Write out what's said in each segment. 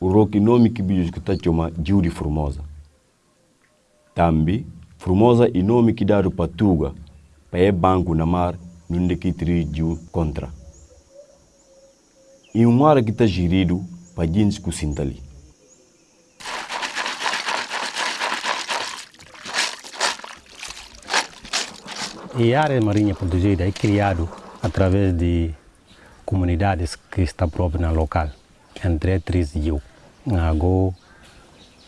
que está chama Jiu de Formosa. Também, Formosa é nome que dado para Tuga, para é banco na mar, onde que tri Jiu contra. E um mar que está gerido para gente que sintali. E a área marinha protegida é criado através de comunidades que estão próprias no local, entre três rios, Nago,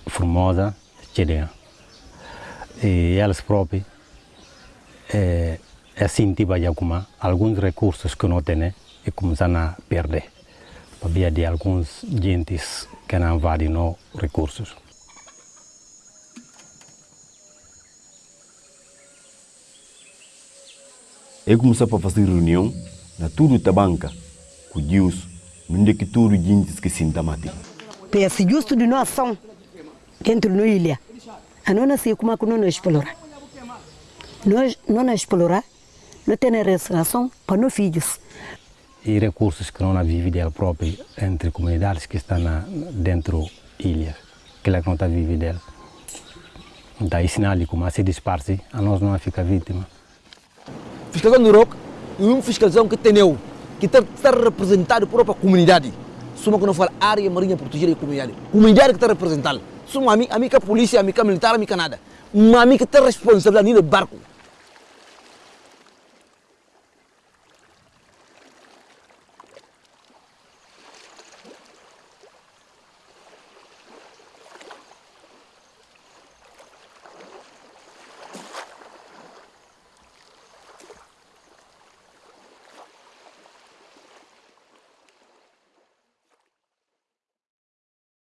Formosa, Chedea. E elas próprias, é, assim, tipo, alguma, alguns recursos que não têm e começam a perder, por via de alguns gentes que não os recursos. Eu comecei a fazer reunião na tudo tabanca, com Deus, onde que tudo gente que sinta. Peço justo de nós são dentro da ilha. A não sei como é que não explorar. Nós não explorar, não tem restauração para os filhos. E recursos que não vivem dela própria entre comunidades que estão na, dentro da ilha, que ela não está vivendo dela. Então, ensinar como a se disparce, a nós não fica vítima. Fiscalização do ROC é uma fiscalização que tem eu, que está, está representado por própria comunidade. Suma não fala área marinha protegida e comunidade. Comunidade que está representada. Suma a mim, a mim que é polícia, a mim que é militar, a mim que nada. Mas a mim que tem responsabilidade no barco.